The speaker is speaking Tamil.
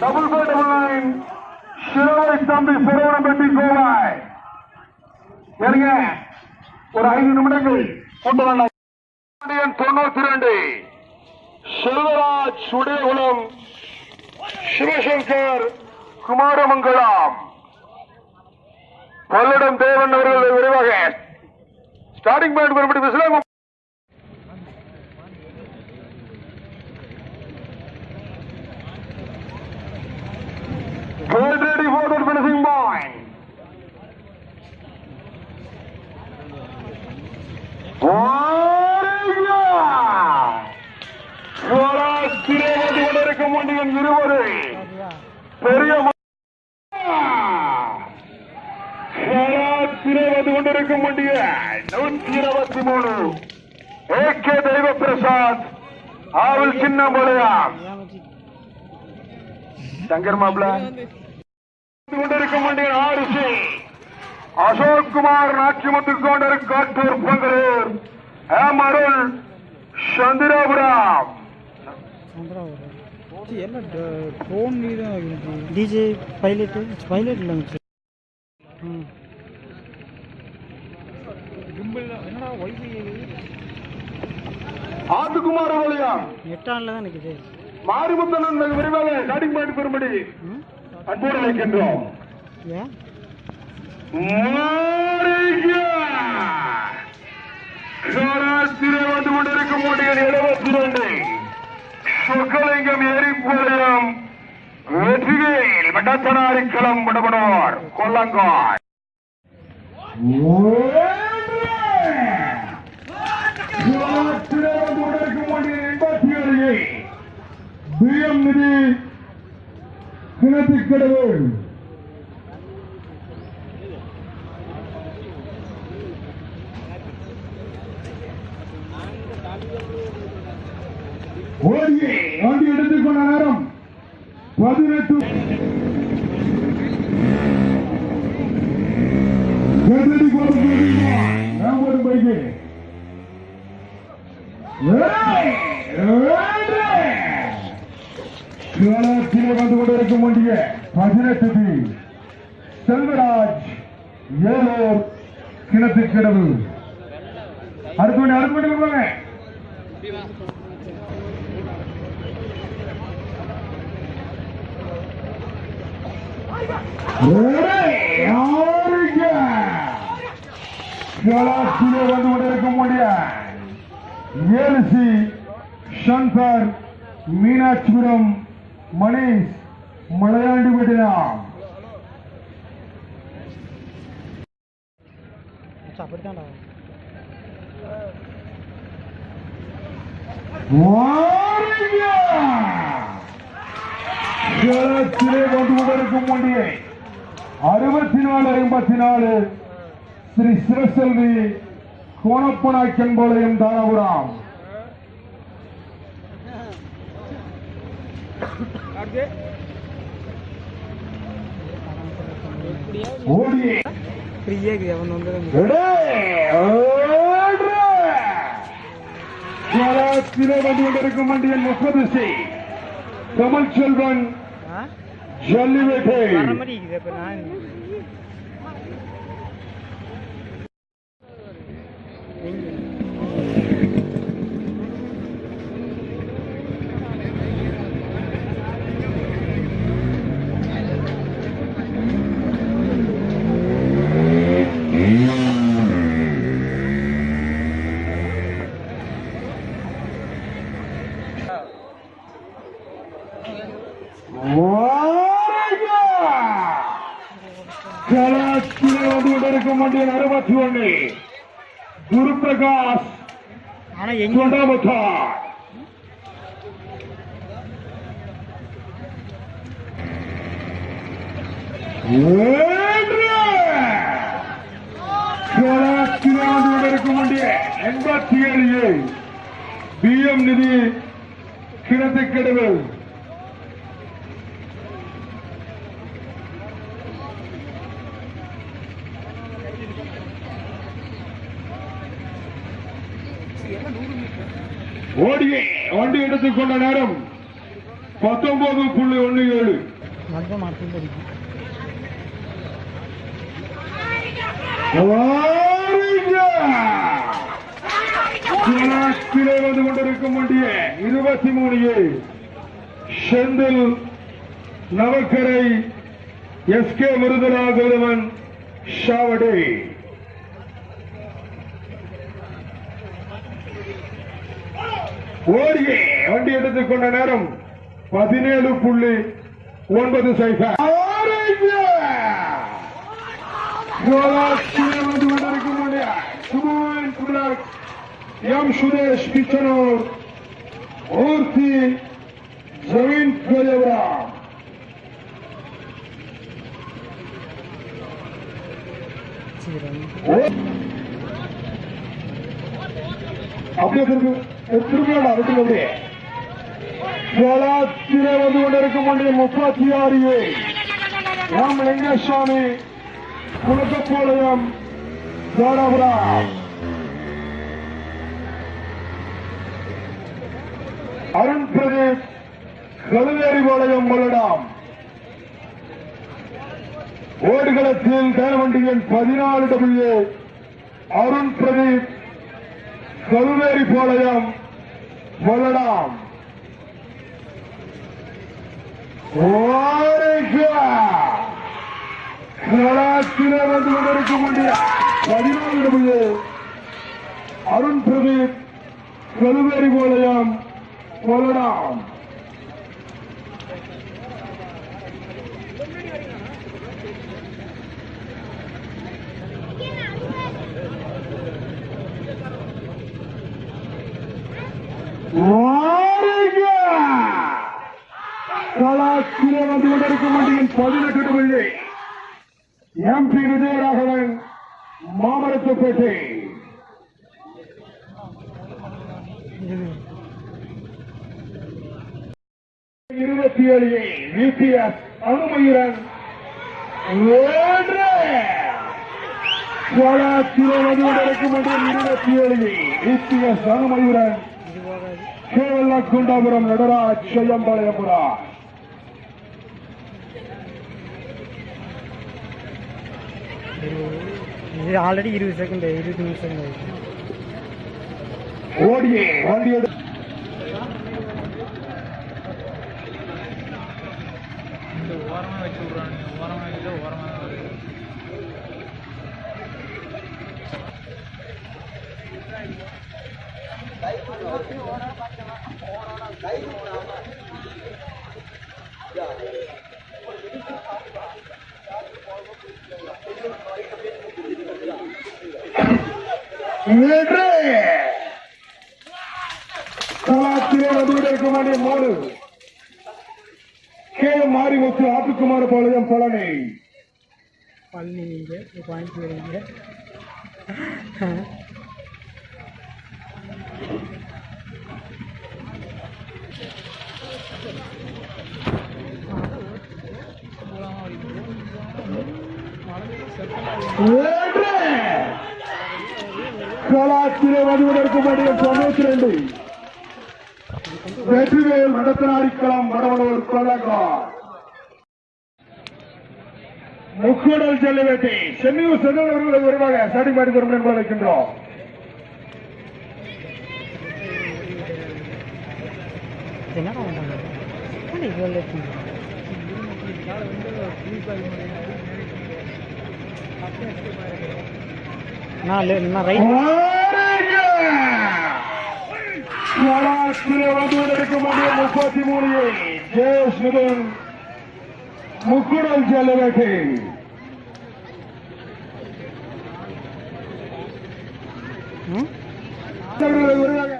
Double five double nine Siruvai தம்பி சிறுவனப்பட்டி கோவாய் சரிங்க ஒரு ஐந்து நிமிடங்கள் கொண்டு வந்த தொண்ணூத்தி ரெண்டு செல்வராஜ் சிவசங்கர் குமாரமங்கலம். பல்லடம் தேவன் அவர்கள் விரைவாக ஸ்டார்டிங் பாயிண்ட் மறுபடி விசிலாங்க Get ready for the finishing point. கொண்டிருக்கும் வண்டியின் இருவரு பெரிய வந்து கொண்டிருக்கும் வண்டிய நூற்றி இருபத்தி மூணு ஏகே தெய்வ பிரசாத் ஆவல் சின்ன போலையா சங்கர் மாப்பிள கொண்டிருக்கும் வண்டியின் ஆரிசி அசோக் குமார் நாச்சிமுத்து கொண்டர் காட்டூர் பங்கரூர் எம் அருள் சந்திராபுரம் ಎಲ್ಲ ಫೋನ್ ಇದು ಡಿ ಜೆ ಪೈಲಟ್ ಪೈಲಟ್ ಇಲ್ಲ ஆத்துக்குமார் வழியா நெட்டானில் தான் நிற்குது மாரிமுத்தன் விரைவாக ஸ்டார்டிங் பாயிண்ட் பெறும்படி அன்போடு சராத்திரி வந்து கொண்டிருக்கும் முடியல் எழுபத்தி ரெண்டு. சொக்கலிங்கம் எரிப்பாளையம் வெற்றிவேல் வட்டத்தனாரிக்களம் விடபடோர் கொல்லங்காய். பிஎம் நிதி கிணத்துக்கடவுள் ஓடியே வண்டி எடுத்துக்கொண்ட நேரம் பதினெட்டு கதடி கொடுத்து ராமன் பைக்கு களத்திலே வந்து கொண்டிருக்கும் பதினெட்டு பி செல்வராஜ் ஏலூர் கிணத்து கிடவு. அடுத்த வண்டி அடுத்த வண்டி போங்க. வந்து கொண்டிருக்கும் வண்டிய ஏழுசி சங்கர் மீனாட்சிபுரம் மணேஷ் மலையாண்டி விடலாம் மச்சான் அப்படித்தான்டா களத்திலே வந்து கொண்டிருக்கும் வண்டியை. அறுபத்தி நாலு ஐம்பத்தி நாலு ஸ்ரீ சிவசெல்வி கோணப்பனாக்கன் போலையும் தாராபுரம். ஓடி ஃப்ரீயாக இருக்குது அவன் வந்து வந்து கொண்டிருக்கும் வண்டியின் முப்பது கமல் செல்வன் ஆ ஜல்லிவேட்டை கொண்டிருக்கும் வண்டியின் அறுபத்தி ஒன்று குரு பிரகாஷ் எண்பத்தி ஏழு பிஎம் நிதி கிணத்து கெடுவில் ஓடியே வண்டி எடுத்துக்கொண்ட நேரம் பத்தொன்பது புள்ளி ஒன்று ஏழு. கிளை வந்து கொண்டிருக்கும் வண்டிய இருபத்தி மூணு ஏழு செந்தில் நவக்கரை எஸ் கே முருகராகவன் ஷாவடே. ஓடியே வண்டி எடுத்துக்கொண்ட நேரம் பதினேழு புள்ளி ஒன்பது சைபர் வந்து கொண்டிருக்கும் வண்டிய சுமன் குமராக் எம் சுரேஷ் பிச்சனூர் மூர்த்தி ஜமீன் பெரியவரா சீரம் அப்படியே திரும்பி. திரும்பிடா விட்டு அப்படியே கோலாத்திலே வந்து கொண்டிருக்கும் வண்டியில் முப்பத்தி ஆறு ஏ. ராம் லிங்கசாமி குலக்கப்பாளையம் தாராபுரம் அருண் பிரதீப் கழுவேரிபாளையம் மல்லடாம் ஓடுகளத்தில் தேவண்டியின் பதினாலு டபிள்யூ அருண் பிரதீப் கழுவேரி சொல்லலாம். மல்லடாம் வந்து கொண்டிருக்கும் பதினாலு டபிள்யூ அருண் பிரதீப் கழுவேரி பாளையம் மல்லடாம் கலாச்சிலே வந்து கொண்டிருக்கும் வண்டியின் பதினெட்டு டபிள்யூ எம்பி விஜயராகவன் மாமரத்துப்பேட்டை. இருபத்தி ஏழு விபிஎஸ் அனுமயுடன் இருபத்தி ஏழு விபிஎஸ் அனுமயுடன் குண்டாபுரம் நடராஜ் செய்யம்பாளையபுரா. இது ஆல்ரெடி இருபது செகண்ட் செகண்ட் ஆயிடுச்சு. ஓடியே வண்டி ஓரமாக வச்சு விட்றாங்க ஓரமாக ஓரமாக வருது மூணு கே மாரிமுத்து ஆத்துக்குமார் பாளையம் பழனி. பழனி நீங்க கோயம்புத்தூர் கலாச்சிலே கொண்டிருக்கும் வண்டி தொண்ணூத்தி ரெண்டு. வெற்றிவேல் நடத்தனாரிக்கலாம் வடவனூர் கொள்ளக்கார் முக்கூடல் செல்லவேட்டை சென்னையூர் செல்வர்கள் வருவாங்க ஸ்டார்டிங் பாடி வரும் என்பதை வைக்கின்றோம் என்ன இவ்வளோ லேட் பண்ணுறாங்க நான் லே நான் ரைட் முப்பத்தி மூணு ஜெயேஷ் மிதன் முக்குடல் செல்லவேட்டை ம் வருவாங்க